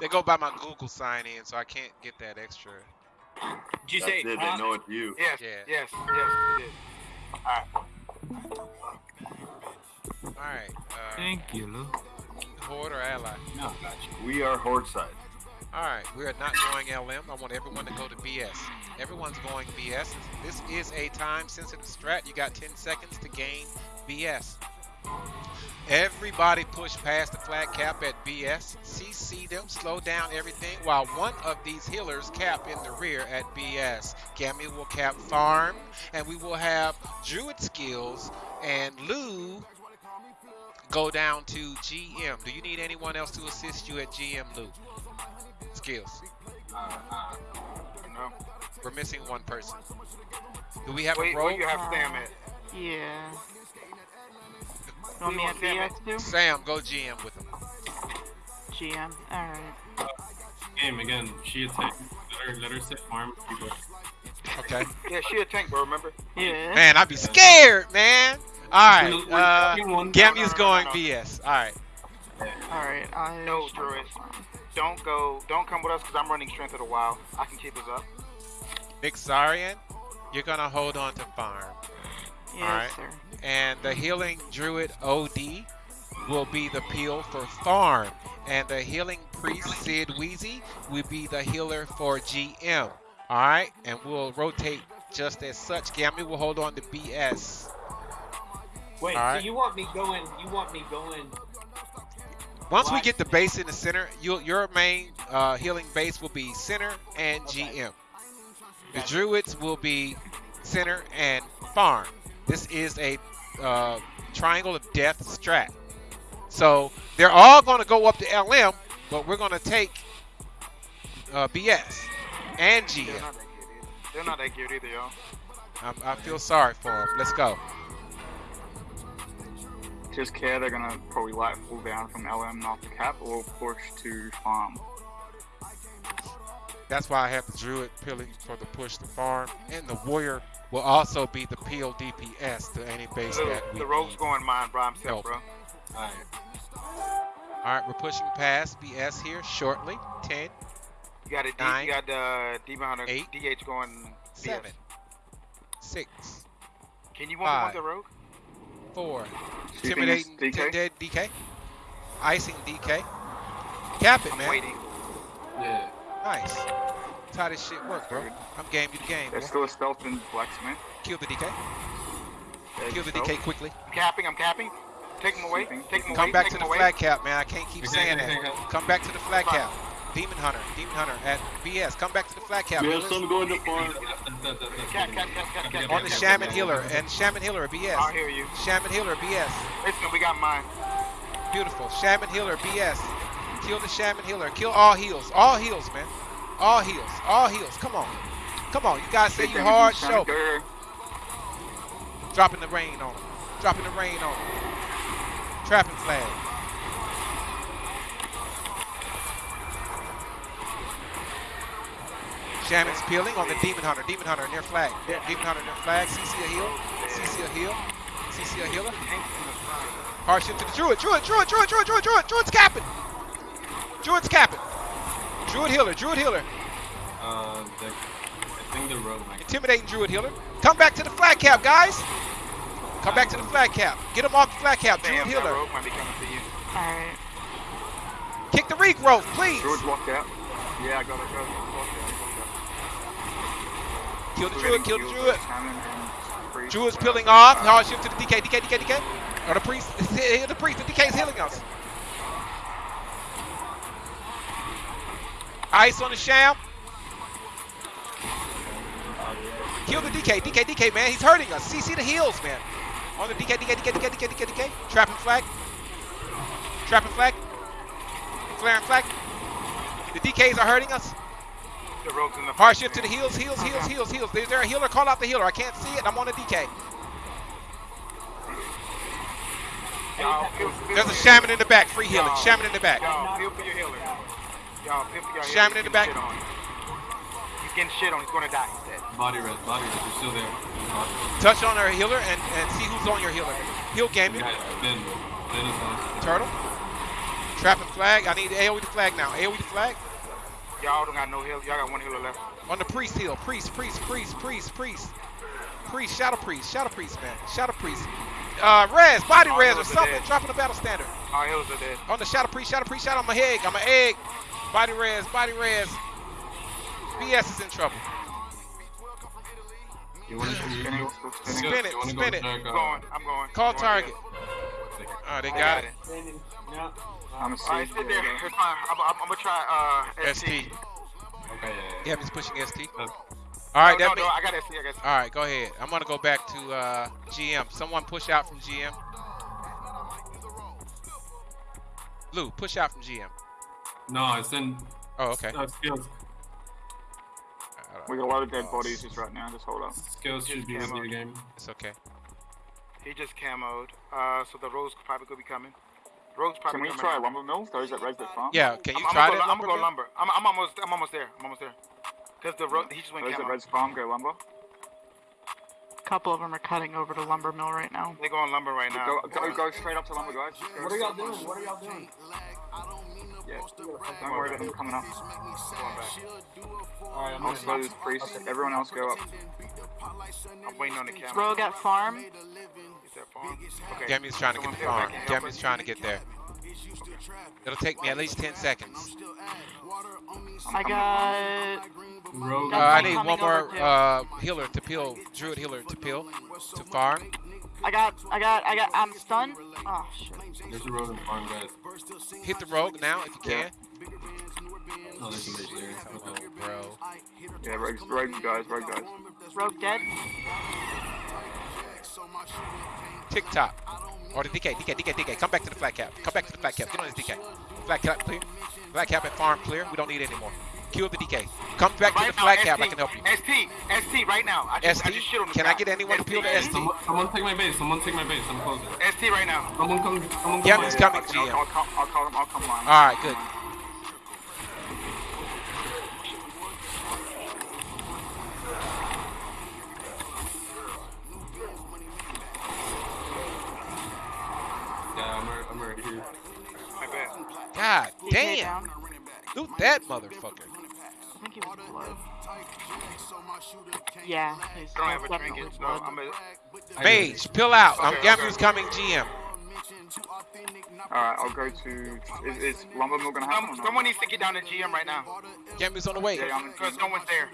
They go by my Google sign in, so I can't get that extra. Did you That's say it. They know it's you. Yes, Yeah. yes, yes, it is. Alright. All right. Uh, Thank you, Lou. Horde or ally? No, gotcha. We are Horde side. All right, we are not going LM. I want everyone to go to BS. Everyone's going BS. This is a time-sensitive strat. You got 10 seconds to gain BS. Everybody push past the flag cap at BS. CC them, slow down everything, while one of these healers cap in the rear at BS. Gammy will cap farm, and we will have druid skills, and Lou go down to GM. Do you need anyone else to assist you at GM, Lou? Skills. Uh, uh, No. We're missing one person. Do we have Wait, a where role? you have Sam at? Yeah. You want me You at want Sam BS too? Sam, go GM with him. GM. Alright. Game again. She attack. Let her, let her sit farm. Okay. Yeah, she a tank, bro, remember? Yeah. Man, I'd be scared, man. Alright, We're- Uh, fucking one- no, no, going no. BS. All right. Alright, I. No, Druid. Don't go, don't come with us because I'm running Strength of the Wild. I can keep us up. Vixarian, you're gonna hold on to farm, Yes, Alright. sir. and the healing druid OD will be the peel for farm, and the healing priest Sid Wheezy will be the healer for GM. All right, and we'll rotate just as such. Gammy will hold on to BS. wait, Alright. so you want me going? You want me going? Once we get the base in the center, you your main uh, healing base will be center and Okay. GM. The druids will be center and farm. This is a uh, triangle of death strat. So they're all going to go up to LM, but we're going to take uh, BS and They're not that good either. They're not that good either, y'all. I'm, I feel sorry for them. Let's go. Just care they're gonna probably light full down from LM off the cap or push to farm. That's why I have the druid peeling for the push to farm, and the warrior will also be the peel DPS to any base Look, that we the rogue's going mine by himself, help. bro. Alright. All right, we're pushing past BS here shortly. 10, You got a D, Nine, you got uh, the Demon Hunter eight, DH going. BS. 7, 6, Can you want the rogue? 4, you intimidating DK? dead DK, icing DK. Cap it, I'm man. waiting. Yeah. Nice. That's how this shit work, bro. I'm game you the game, There's boy. still a stealth in blacksmith. Kill the DK. There's Kill the stealth. DK quickly. I'm capping. I'm capping. Take him away. Take him away. Come back take to the away. flag cap, man. I can't keep saying that. Come back to the flag cap. Demon Hunter, Demon Hunter at BS. Come back to the flag cap. We have some going to farm. On the Shaman. Healer and Shaman Healer at BS. I'll hear you. Shaman Healer BS. Listen, we got mine. Beautiful. Shaman Healer BS. Kill the Shaman Healer. Kill all heals. All heals, man. All heals. All heals. Come on. Come on. You guys say you hard. Show. Dropping the rain on him. Dropping the rain on him. Trapping flag. Shaman's peeling on the Demon Hunter. Demon Hunter near flag. Demon Hunter near flag. CC a heal. CC a heal. CC a healer. Hardship to the Druid. Druid, Druid, Druid, Druid, Druid, Druid. Druid's capping. Druid's capping. Druid healer. Druid healer. Uh, the, I think the rogue might. Intimidating Druid healer. Come back to the flag cap, guys. Come back to the flag cap. Get him off the flag cap. Druid Damn, that healer. rogue might be coming to you. Alright. Kick the regrowth, please. Druid's locked out. Yeah, I got it, got it. Locked out, locked out. Kill the We're Druid. Kill the killed Druid. by Shaman and Priest. Druid's peeling off. Hard shift to the DK. DK, DK, DK. Or the priest. The priest. The DK is healing us. Ice on the sham. Kill the DK. DK, DK, man. He's hurting us. CC the heals, man. On the DK, DK, DK, DK, DK, DK, DK. Trapping flag. Trapping flag. Flaring flag. The DKs are hurting us. The rogue's in the Hard shift to the heals, heals, heals, heals, heals. Is there a healer? Call out the healer. I can't see it. I'm on a DK. Y'all, feel, feel There's a shaman in the back. Free healing. Shaman in the back. Y'all, feel for your healer. Y'all, feel for your healer. Shaman in the back. getting shit on. He's getting shit on. He's gonna die. He's dead. Body red, body red. You're still there. Body. Touch on our healer and, and see who's on your healer. Heal game Yeah, Ben. Ben is on. Turtle. Trapping flag. I need AoE the flag now. AoE the flag. Y'all don't got no heal. Y'all got one healer left. On the priest hill. Priest, priest, priest, priest, priest. Priest, shadow priest, shadow priest, man. Shadow priest. Uh, res, body All res or something. dead. Dropping the battle standard. Our healers are dead. On the shadow priest, shadow priest, shadow. I'm a egg. I'm an egg. Body res, body res. BS is in trouble. You want to Spinning, you, still. Spin it, you spin it. I'm uh, going. I'm going. Call I'm target. there. Oh, they I got it. Standing. No. I'm a C. All right, sit there. It's fine. I'm, I'm, I'm gonna try uh, ST. ST. Okay, yeah, yeah. Gabby's pushing ST. Uh, All right, no, that no, mean- no, I got ST. I got ST. All right, go ahead. I'm gonna go back to uh, GM. Someone push out from GM. Lou, push out from GM. No, it's in Oh, okay. uh, skills. We got a lot of dead bodies just right now. Just hold up. Skills should be with camo. you game. It's okay. He just camoed. Uh, so the rogues probably could be coming. Rogues probably Can we coming try out. lumber mills? Those that res that farm? Yeah, can you I'm, try I'm that gonna go, I'm gonna go mill? lumber. I'm, I'm almost. I'm almost there. I'm almost there. Cause the ro- he just went Those that camo. res farm go lumber. A couple of them are cutting over to lumber mill right now. They're going lumber right now. Go, go, go straight up to lumber, guys. What are y'all doing? What are y'all doing? Yeah. Don't worry about them coming up. Alright, I'm I'll gonna slow this priest. Everyone else go up. I'm waiting on the camo. Rogue at farm. Is that farm? Okay. Gammy's trying to get the farm. like help Gammy's trying to get there. It'll take me at least 10 seconds. I got. Rogue. Uh, I need one more uh, healer to peel, druid healer to peel, to farm. I got. I got. I got. I'm stunned. Oh shit. There's a rogue in farm, guys. Hit the rogue now if you can. Oh, there's a mage there. Oh, bro. Yeah, rogue, rogue guys, rogue guys. Rogue dead. TikTok. Or oh, the DK, DK, DK, DK. Come back to the flag cap. Come back to the flag cap. Get on this DK. Flag cap clear. Flag cap and farm clear. We don't need it anymore. Kill the DK. Come back to Right the now, flat ST, cap. I can help you. ST, ST, right now. I just, I ST? just shit on the Can I guy. get anyone to peel the ST? Someone, someone take my base. Someone take my base. I'm closing. ST right now. Someone come. Someone Yeah, come. It's my- coming, I'll, GM. I'll, come, I'll come. I'll come on. All right, good. Yeah, I'm already, I'm already here. My bad. God damn. down. Loot that motherfucker. I think he was blood. Yeah. He's don't have a definitely trinket, so. I'm gonna. Mage, pill out. I'm Okay, Gamu's coming GM. Alright, I'll go to. Is, is lumber mill gonna happen? or Some, someone needs to get down to GM right now. Gamu's on the way. Yeah, I'm, Because no one's there.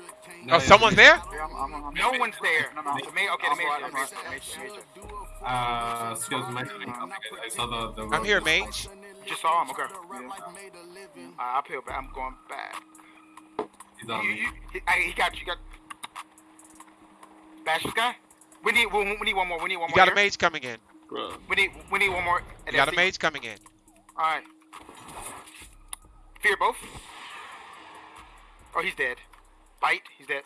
Oh, someone's there? yeah, I'm, I'm, I'm, No one's there. No, no. The main, okay, the I'm main. right, I'm okay, right. major, major. Uh, skills might have been something. I saw the. the I'm here, Mage. Just saw him. Okay. Yeah. Uh, I'll peel back. I'm going back. He's on You, me. you, he, I, he got you. Got. Bash this guy. We need. We, we need one more. We need one You more. got a here. mage coming in. We need. We need one more. You got a SC. mage coming in. All right. Fear both. Oh, he's dead. Bite. He's dead.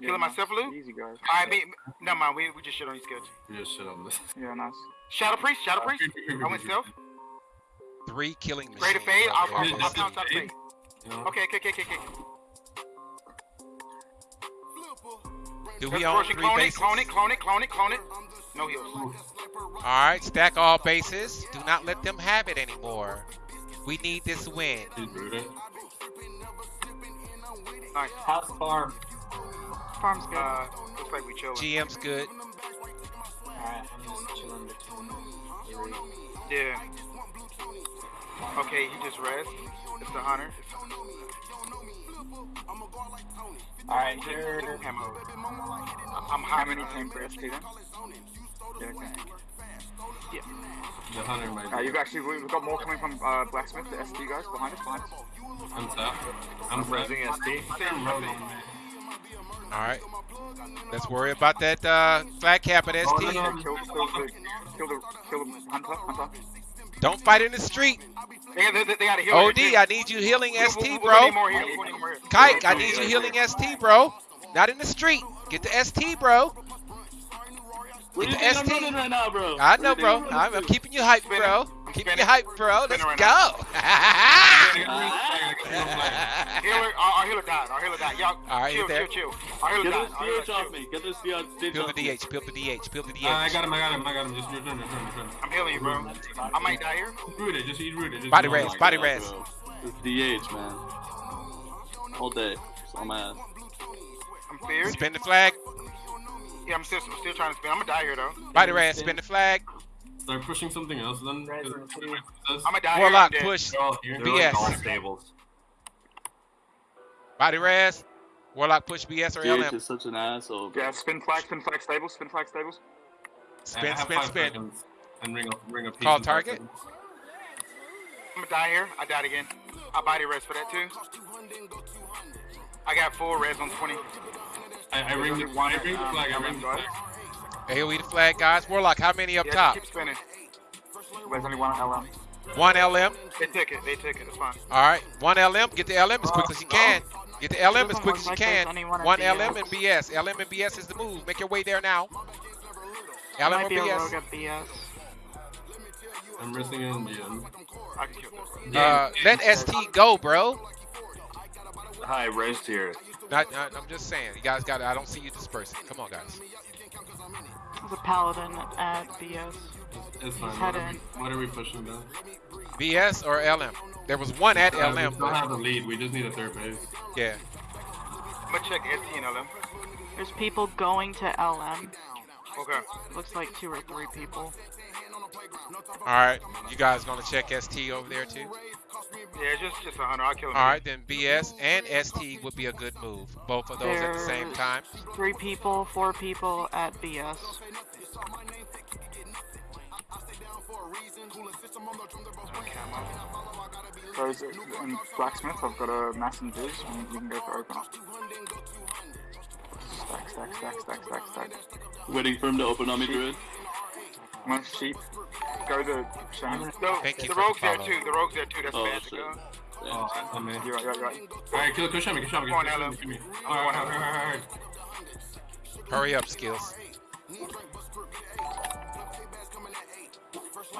Yeah, Killing nice. myself, Lou? Easy, guys. All right. Me, never mind. We, we just shit on these kids. We just shit on this. Yeah, nice. Shadow priest. Shadow priest. I went stealth. Three killing machines. Greater fade. I'll, over I'll, there. I'll, I'll pounce out Fade? fade. You? Okay. Okay. Okay. Okay. okay. Do we own three clone it, bases? clone it, clone it, clone it, clone it. No heals. All right, stack all bases. Do not let them have it anymore. We need this win. He's rooted. Nice. House farm. Farm's good. Uh, looks like we chilling. GM's good. Alright, I'm just chilling between. Yeah. Okay, he just rest. It's the hunter. Alright, It's here. it's camo. I'm How high. many came for ST then? Yeah. The hunter might. Uh, you've actually, we've got more coming from uh, Blacksmith, the ST guys behind us, behind us. I'm tapped. I'm pressing SD. Same, Rogue same. on me. All right. Let's worry about that uh, flag cap at Oh, ST. no, no. Kill, kill the, kill the, kill the hunter, hunter. Don't fight in the street. They, they, they, they got a heal. OD, I need you healing We- we- ST, we- we bro. need more heal. We need more heal. Kike, I need you healing ST, bro. Not in the street. Get the ST, bro. Get the ST. right now, bro? I know, bro. I'm, I'm keeping you hyped, bro. I'm Keeping you hyped, bro. Let's go. Healer, our, our healer died. died. Our healer died. Y'all, All right, chill, chill, chill. Our healer Get died. this Our healer DH off me. Get this DH Peel off the. DH. Peel the DH. Peel the DH. Uh, I got him, I got him, I got him. Just return, return, return. I'm healing you, bro. I might die here. Just root it, just eat root it. Just Body eat res, body God, res. DH, man. All day. So mad. I'm feared. Spin the flag. Yeah, I'm still, I'm still trying to spin. I'm gonna die here though. Body res. Spin the flag. Start pushing something else then. Res because- and two. I'm gonna die Warlock here. I'm dead. push. They're all here. BS. All stables. Body res. Warlock push BS or DH LM. is such an asshole. bro. Yeah, spin flag, spin flag stables, spin flag stables. Spin, have spin, spin. And ring a, ring a Call target. I'm gonna die here. I died again. I body res for that too. I got four res on 20. I, I ring the, only one, I ring the um, flag, I ring the guys. flag. AoE the flag, guys. Warlock, how many up Yeah, top? just keep spinning. There's only one LM. One LM. They took it. They took it. It's fine. All right. One LM. Get the LM as quick as you can. Get the LM as quick as you can. One LM and BS. LM and BS is the move. Make your way there now. LM or might be a rogue BS. BS. I'm resting in the I can kill that. Uh, let ST go, bro. Hi, res here. Not, not, I'm just saying. You guys got. I don't see you dispersing. Come on, guys. There's a paladin at BS. It's fine. Head What are, in. we, what are we pushing down? BS or LM. There was one at Uh, we LM, still have the lead. We just need a third base. yeah. I'm gonna check ST and LM. There's people going to LM. Okay. Looks like two or three people. All right. You guys gonna check ST over there too? Yeah, just just a hunter. I'll kill him. All right, then BS and ST would be a good move. Both of those at the same time. Three people, four people at BS. Those in blacksmith, I've got a mass and juice, and you can go for open up. Stack, stack, stack, stack, stack, stack. Waiting for him to open on me, Druid. One sheep. Go to Shaman. No, Thank you the for the rogue's there too. The rogue's there too. That's Oh, bad to go. Yeah. Oh, oh man. You're right, you're right, you're right. Alright, kill Kushami, Kushami, Go on, Kushami, Alan. give me. I'm Alright, going, Alan. alright, alright. Hurry up, skills.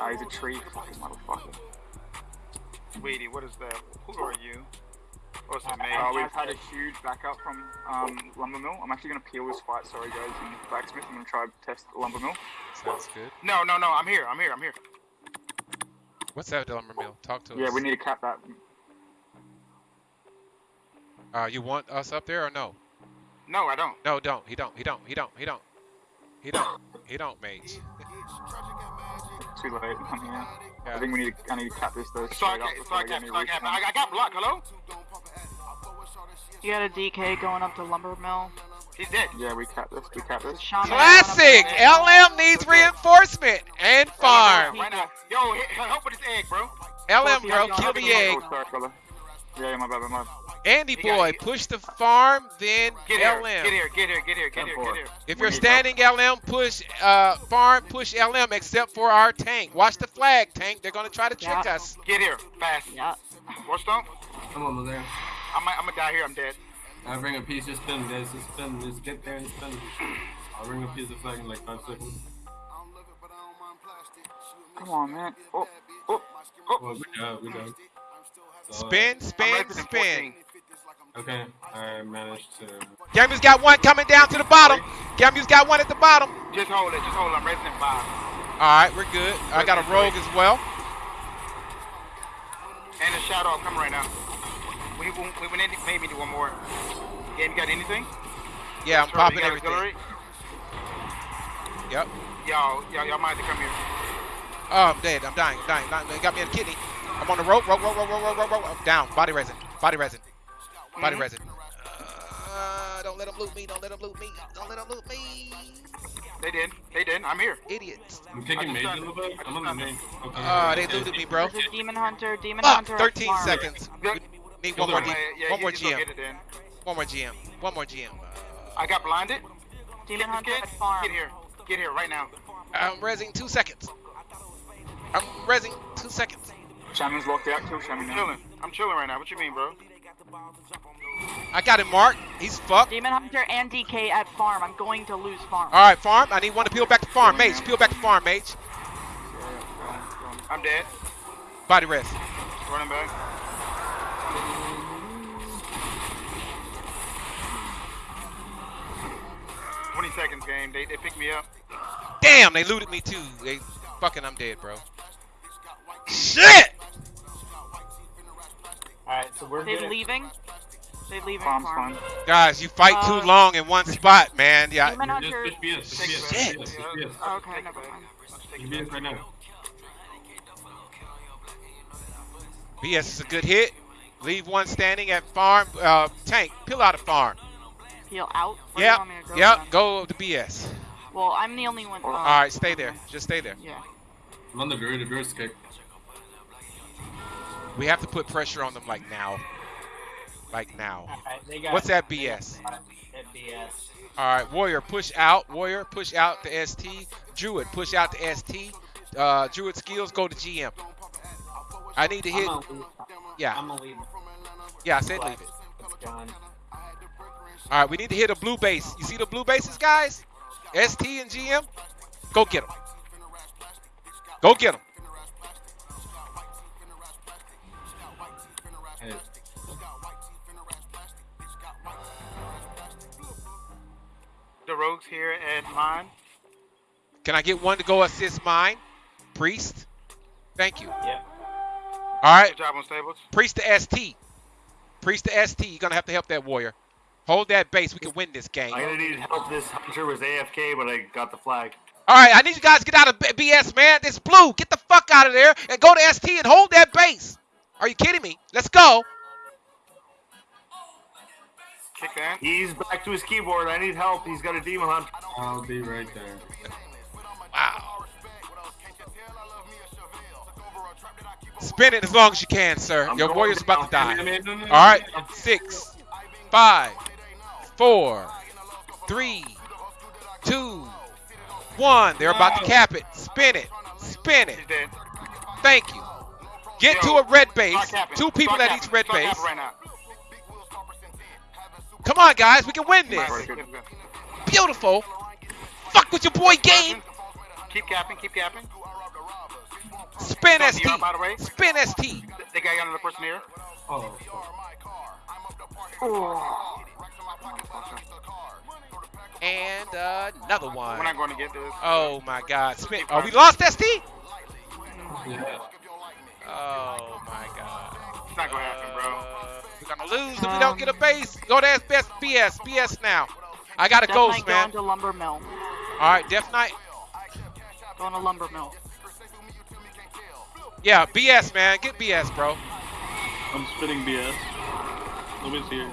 Ah, he's a tree. Fucking motherfucker. Sweetie, what is that? Who are you? Oh, it's a Uh, we've had a huge backup from um, Lumber Mill. I'm actually going to peel this fight, sorry guys, in Blacksmith. I'm going to try and test Lumber Mill. Sounds good. No, no, no. I'm here. I'm here. I'm here. What's that, Lumber Mill? Talk to us. Yeah, we need to cap that. Uh, you want us up there or no? No, I don't. No, don't. He don't. He don't. He don't. He don't. He don't. He don't, mage. Too late. I'm here. I think we need to, I need to cap this though. So I straight up can't. So before I I get can't. any So I reach can't. on. I, I got blocked. Hello? You got a DK going up to Lumber Mill. He's dead. Yeah, we cap this. We cap this. Shaman Classic! going up to LM needs reinforcement and farm. Right now. Yo, help with this egg, bro. LM, bro, kill the egg. Oh, sorry, brother. Yeah, yeah, my bad, my bad. Andy He boy, it. push the farm, then Get here. LM. Get here. Get here. Get here. Get here. Get here. If you're standing LM, push uh, farm, push LM, except for our tank. Watch the flag, tank. They're gonna try to trick Yeah. us. Get here. Fast. Yeah. Watch stomp. I'm almost there. I might. I'm gonna die here. I'm dead. I bring a piece, just spin, guys, just spin, just get there and spin. I'll bring a piece of flag in like five seconds. Come on, man. Oh, oh, oh. Well, good job, good job. So, Spin, I'm spin, resident spin. 14. Okay, I managed to. Gamu's got one coming down to the bottom. Gamu's got one at the bottom. Just hold it. Just hold it. I'm resident five. All right, we're good. I got a rogue as well. And the shadow coming right now. We we we need maybe do one more. Game, you got anything? Yeah, I'm Sorry, popping everything. auxiliary? Yep. Y'all, y'all, y'all might have to come here. Oh, I'm dead. I'm dying. I'm dying. dying. They got me in a kidney. I'm on the rope. Rope, rope, rope, rope, rope, rope, rope. I'm down. Body resin. Body resin. Body Mhm. resin. Uh, don't let them loot me. Don't let them loot me. Don't let them loot me. They did. They did. I'm here. Idiots. I'm kicking I mage a little bit. I'm on the main. Okay. Uh, they looted me, bro. There's a Demon Hunter. Demon Fuck. Hunter. 13 farm. seconds. Good. Need one more. Yeah, yeah, one more GM. Get it then. One more GM. One more GM. I got blinded. Demon Get Hunter at farm. Get here. Get here right now. Uh, I'm resing two seconds. I'm resing two seconds. Shaman's locked out. Kill Shaman I'm chilling. I'm chilling right now. What you mean, bro? I got him, Mark. He's fucked. Demon Hunter and DK at farm. I'm going to lose farm. All right, farm. I need one to peel back to farm. mates. peel back to farm, mates. I'm dead. Body rest. Running back. Twenty seconds, game. They they picked me up. Damn, they looted me too. They fucking, I'm dead, bro. Shit. Alright, so we're They good. leaving. They leaving Farm's farm. fine. Guys, you fight too Uh, long in one spot, man. Yeah. Demon Just Hunter. push BS, push BS, Shit. push BS, push BS. Oh, okay, never mind. Push BS right now. BS is a good hit. Leave one standing at farm. Uh, tank, peel out of farm. Heal out. Where do Yep, want me to go yep. then? Go to BS. Well, I'm the only one. Uh, All right, stay there. Just stay there. Yeah. I'm on the Druid, the Druid's kick. We have to put pressure on them like now. Like now. Got. What's that got BS? BS. All right, Warrior, push out. Warrior, push out the ST. Druid, push out the ST. Uh, Druid skills, go to GM. I need to hit. Yeah, I'm gonna leave. yeah, I said leave it. All right, we need to hit a blue base. You see the blue bases, guys? ST and GM. Go get them. Go get them. Rogues here at mine. Can I get one to go assist mine? Priest. Thank you. Yeah. All right, Good job on stables. Priest to ST. Priest to ST. You're gonna have to help that warrior. Hold that base. We can win this game. I'm gonna need help. This hunter was AFK, but I got the flag. All right, I need you guys to get out of BS, man. This blue, get the fuck out of there and go to ST and hold that base. Are you kidding me? Let's go. Kick that. He's back to his keyboard. I need help. He's got a demon hunter. I'll be right there. Wow. Spin it as long as you can, sir. I'm Your warrior's about to die. All right, no. six, five, four, three, two, one. They're about to cap it. Spin it. Spin it. Thank you. Get to a red base. Two people at each red base. Right now. Come on, guys. We can win this. Right, good, good. Beautiful. Fuck with your boy game. Keep capping. Keep capping. Spin Don't ST. by the way. Spin ST. They got another person here. Oh, oh. And uh, another We're not going to get this. Oh my God. Spin. Are we lost ST. yeah. Oh my God. It's not going to happen, bro. We're gonna lose if we don't get a base. Go to best BS. BS now. I got a Death ghost, Knight man. going to Lumber Mill. All right, Death Knight. Going to Lumber Mill. Yeah, BS, man. Get BS, bro. I'm spinning BS. Nobody's here.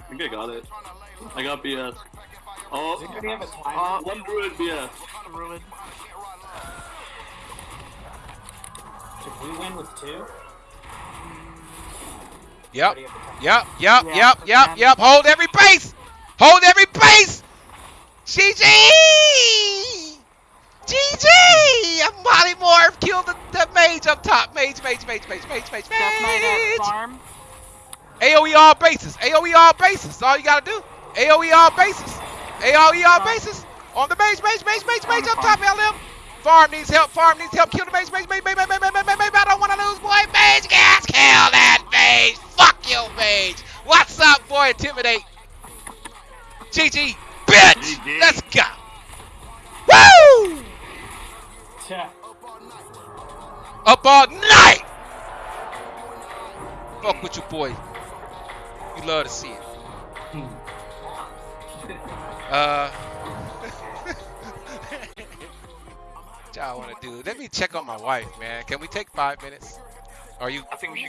I think I got it. I got BS. Oh, Do we have a timer? Uh, one druid BS. Druid. Should we win with two? Yep. Or do you have a timer? Yep, yep, yep, yep, yep. Hold every base. Hold every base. GG. GG. I'm Molly Moore. Killed the, the mage up top. Mage, mage, mage, mage, mage, mage, mage. farm. AOE E all bases. AOE all bases. That's all you gotta do. AOE all bases. AOE all bases. On the mage, mage, mage, mage, mage up top, LM. Farm needs help. Farm needs help. Kill the mage, mage, mage, mage, mage, mage, mage, mage, mage. I don't wanna lose, boy. Mage, gas, kill that mage. Fuck you, mage. What's up, boy? Intimidate. GG, bitch. GG. Let's go. Woo! Yeah. Up all night. Fuck with you, boy. You love to see it. Uh. what y'all want to do? Let me check on my wife, man. Can we take five minutes? Are you? I think we should